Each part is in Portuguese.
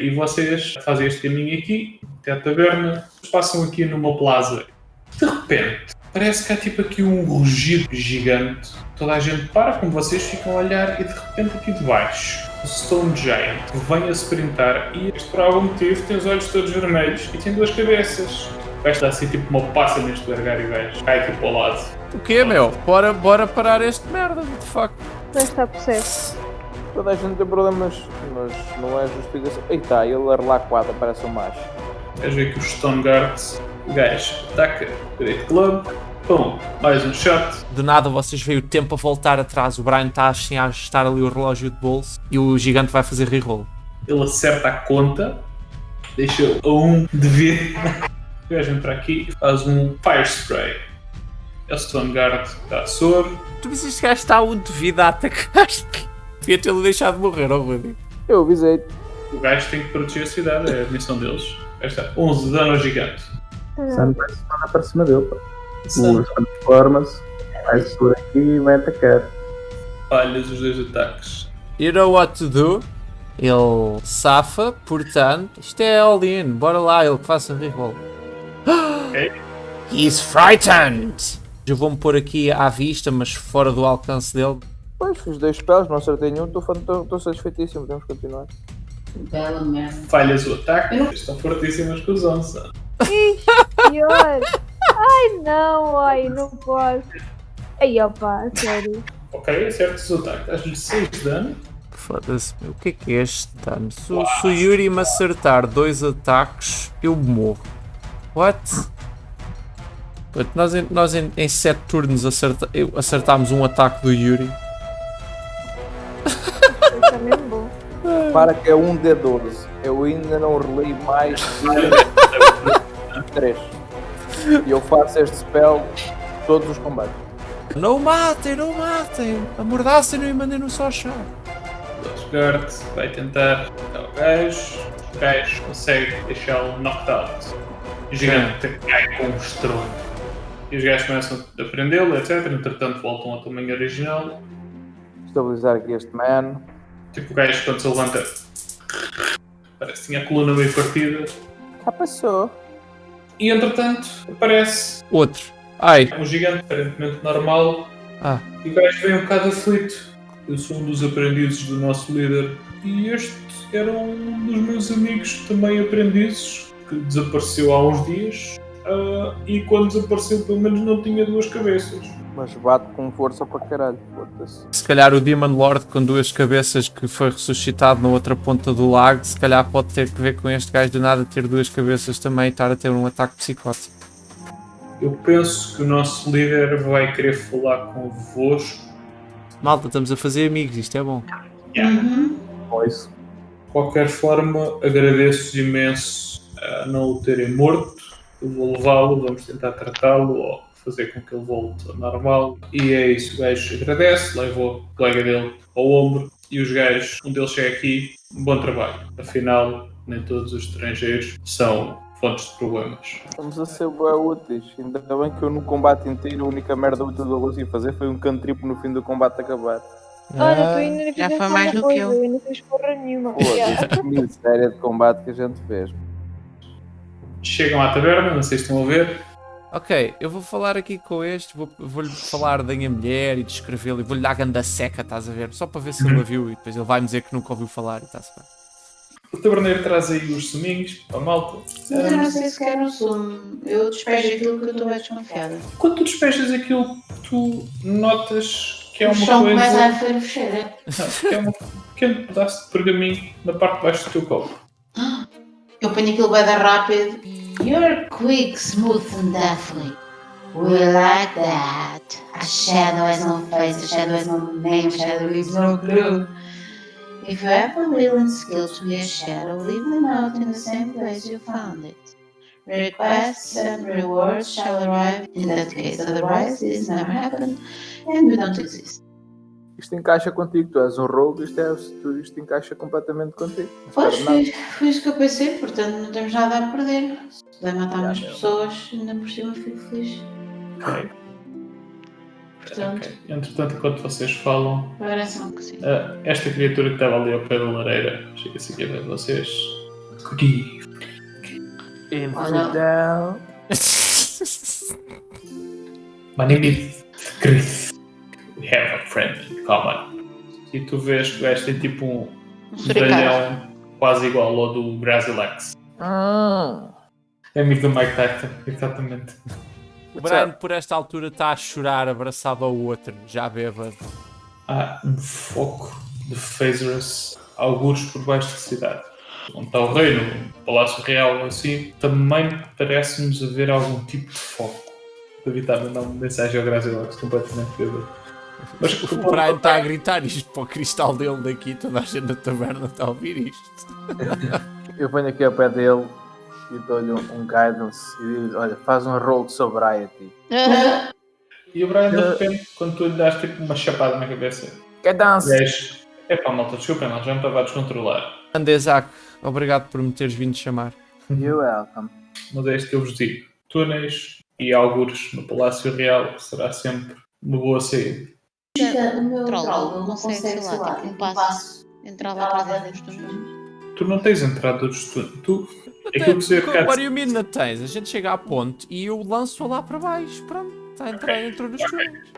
e vocês fazem este caminho aqui, até a taberna, passam aqui numa plaza. De repente, parece que há tipo aqui um rugido gigante. Toda a gente para, como vocês ficam a olhar, e de repente aqui de baixo, o Stone Giant vem a sprintar e este por algum motivo tem os olhos todos vermelhos e tem duas cabeças. Vai estar assim tipo uma passa neste largar e gajo. Cai aqui para o lado. O quê, meu? Bora, bora parar este merda, what the fuck? Já está processo. Toda a gente tem problemas, mas não é justificação. Eita, ele arrela quadra, parece um macho. Queres ver que o gajo ataca, Great Club, pum, mais um shot. Do nada vocês veem o tempo a voltar atrás. O Brian está assim a ajustar ali o relógio de bolso e o gigante vai fazer reroll. Ele acerta a conta, deixa a um de vida. O gajo entra aqui e faz um Fire Spray. É o Stone Guard dá soro. Tu vês este gajo está um de vida a atacar. Devia tê-lo deixado de morrer, oh Rudy. Eu avisei. O gajo tem que proteger a cidade, é a missão deles. Esta 11 de dano ao gigante. Sam vai se mandar para cima dele. pá. Transforma-se, vai-se por aqui e vai atacar. Falhas os dois ataques. You know what to do? Ele safa, portanto, isto é all-in, bora lá, ele que faça reroll. Ok? He's frightened! Eu vou-me pôr aqui à vista, mas fora do alcance dele. Pois, fiz dois spells, não acertei nenhum, estou satisfeitíssimo, podemos continuar. Bela merda. Falhas o ataque. Estão fortíssimas com os 11. Pior. Ai não, ai, não posso. Ai opa, sério. Ok, acertas o ataque. Dás-lhe 6 de dano. Foda-se, meu, o que é que é este dano? Se, o- se o Yuri me acertar dois ataques, eu morro. What? Nós, em, nós em, em sete turnos acerta, acertámos um ataque do Yuri. Está mesmo bom. Para que é um D12. Eu ainda não relei mais de 3. E eu faço este spell todos os combates. Não o matem, não o matem! Amordaçem-no e mandem-no só ao chão. O guard vai tentar matar o gajo. O gajo consegue deixá-lo knocked out. O gigante cai com um estrondo. E os gajos começam a prendê-lo, etc. Entretanto, voltam ao tamanho original. Estabilizar aqui este man. Tipo, o gajo, quando se levanta, parece que tinha a coluna meio partida. Já passou. E entretanto, aparece Outro. Ai, um gigante aparentemente normal. Ah. E o gajo vem um bocado aflito. Eu sou um dos aprendizes do nosso líder. E este era um dos meus amigos também aprendizes, que desapareceu há uns dias. Ah, e quando desapareceu, pelo menos não tinha duas cabeças. Mas bate com força para caralho. Se calhar o Demon Lord com duas cabeças que foi ressuscitado na outra ponta do lago, se calhar pode ter que ver com este gajo do nada ter duas cabeças também e estar a ter um ataque psicótico. Eu penso que o nosso líder vai querer falar convosco. Malta, estamos a fazer amigos, isto é bom. Uhum. Com isso. De qualquer forma, agradeço imenso a não o terem morto. Eu vou levá-lo, vamos tentar tratá-lo ou fazer com que ele volte ao normal. E é isso, o gajo agradece, leva o colega dele ao ombro e os gajos, um deles chega aqui, bom trabalho. Afinal, nem todos os estrangeiros são fontes de problemas. Estamos a ser bem úteis. Ainda bem que eu no combate inteiro a única merda útil que eu consegui fazer foi um cantripo no fim do combate acabar. Olha, tu ainda não já foi mais do que eu. Eu ainda fiz porra nenhuma. Yeah. Foda-se, que miséria de combate que a gente fez. Chegam à taberna, não sei se estão a ver. Ok, eu vou falar aqui com este, vou- vou-lhe falar da minha mulher e descrevê-lo e vou-lhe dar a ganda seca, estás a ver? Só para ver se ele a viu e depois ele vai-me dizer que nunca ouviu falar e está-se bem. O taberneiro traz aí os suminhos para a malta. Mas eu não sei se quero um sumo. Eu despejo aquilo que eu estou bem desconfiada. Quando tu despejas aquilo, tu notas que é o uma chão coisa. começa a fervecer. Não, que é um pequeno pedaço de pergaminho na parte de baixo do teu copo. Eu ponho aquilo bem rápido. You're quick, smooth and deathly. We like that. A shadow has no face, a shadow has no name, a shadow is no clue. If you have a will and skill to be a shadow, leave them out in the same place you found it. Requests and rewards shall arrive in that case, otherwise this never happened and we don't exist. Isto encaixa contigo, tu és um rogue, isto, é, tu- isto encaixa completamente contigo. Pois, foi, foi isso que eu pensei, portanto não temos nada a perder. Se puder matar mais pessoas, ainda por cima fico feliz. Ok. Portanto, ok. Entretanto, enquanto vocês falam, parece-me que sim. ah, esta criatura que estava ali ao pé da lareira chega-se aqui a ver vocês. Infidel. My name is Chris. Friend in common. E tu vês que o gajo tem tipo um Um medalhão quase igual ao do Grazilex. Hum. É amigo do Mike Tyson, exatamente. O Brian, por esta altura, está a chorar abraçado ao outro, já bêbado. Há um foco de phasers algures por baixo da cidade. Onde está o reino, o Palácio Real, assim, também parece-nos haver algum tipo de foco. O David está a mandar uma mensagem ao Grazilex completamente bêbado. Mas O Brian está a gritar isto para o cristal dele daqui, toda a gente na taberna está a ouvir isto. Eu ponho aqui ao pé dele e dou-lhe um guidance e digo: Olha, faz um roll de sobriety. E o Brian, de repente, quando tu lhe das tipo uma chapada na cabeça, Que dance! és. Epá, malta, desculpem, não, já me estava a descontrolar. Andesac, obrigado por me teres vindo chamar. You're welcome. Mas é isto que eu vos digo: túneis e algures no Palácio Real será sempre uma boa saída. O meu Troll, troll não consegue, consegue, sei lá, tipo um passo. Entrar lá para dentro dos túneis. Tu não tens entrada dos túneis. Tu. Aquilo que se What do you mean não tens? A gente chega à ponte e eu lanço-a lá para baixo. Pronto, está a entrar dentro dos túneis.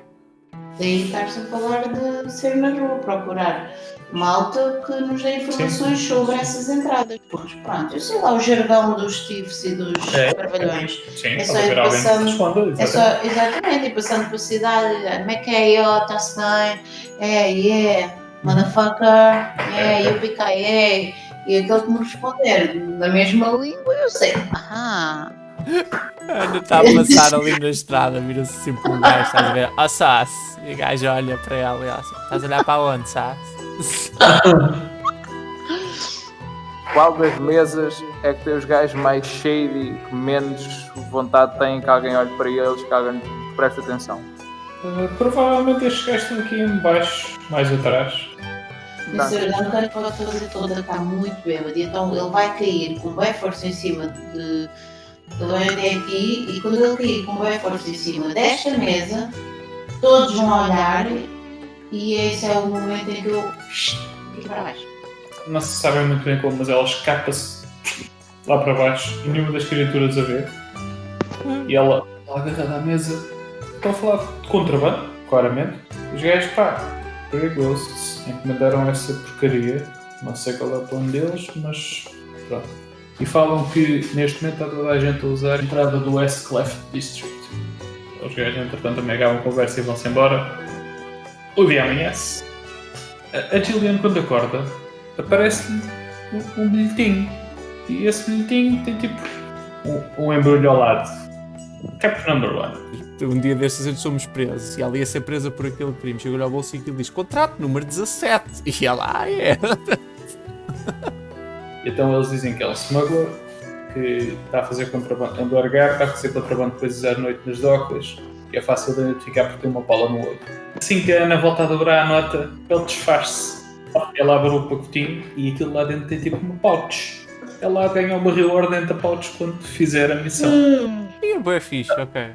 Daí estás a falar de ser na rua, procurar malta que nos dê informações sobre essas entradas. Porque pronto, eu sei lá o jargão dos tifes e dos É. trabalhões. Sim, É só ir passando- responda. É exatamente. só, exatamente, e passando pela cidade, como é que é, ó, está-se bem, é, yeah, motherfucker, é, eu piquei, e aquele que me responder na mesma língua, eu sei, ah, está a passar ali na estrada, vira-se sempre um gajo, estás a ver? Ó Sass! E o gajo olha para ela e ela assim, estás a olhar para onde, Sass? Qual das mesas é que tem os gajos mais shady, que menos vontade têm que alguém olhe para eles, que alguém preste atenção? Uh, provavelmente estes gajos estão aqui em baixo, mais atrás. Mr. Duncan pode fazer toda, está muito bêbado, e então ele vai cair com bem força em cima de. Ele vai até aqui, e quando ele cair com bem força em cima desta mesa, todos vão olhar, e esse é o momento em que eu. aqui para baixo. Não se sabe muito bem como, mas ela escapa-se lá para baixo e nenhuma das criaturas a ver. E ela, ela agarrada à mesa, estão a falar de contrabando, claramente. Os gajos, pá, perigosos, encomendaram essa porcaria. Não sei qual é o plano deles, mas pronto. E falam que neste momento está toda a gente a usar a entrada do West Cleft District. Os gajos, entretanto, também acabam a conversa e vão-se embora. O dia amanhece. A Gillian, quando acorda, aparece-lhe um, bilhetinho. E esse bilhetinho tem tipo um, embrulho ao lado. Cap number one. Um dia destes gente somos presos e ela ia ser presa por aquele crime. Chegou-lhe ao bolso e aquilo diz contrato número 17. E ela, ah, é. Então eles dizem que é um smuggler, que está a fazer contrabando, anda a largar, está a fazer contrabando de coisas à noite nas docas e é fácil de identificar porque tem uma pala no olho. Assim que a Ana volta a dobrar a nota, ele desfaz-se. Ela abre o pacotinho e aquilo lá dentro tem tipo uma pouch. Ela ganha uma reward dentro da pouch quando fizer a missão. E é fixe, ok.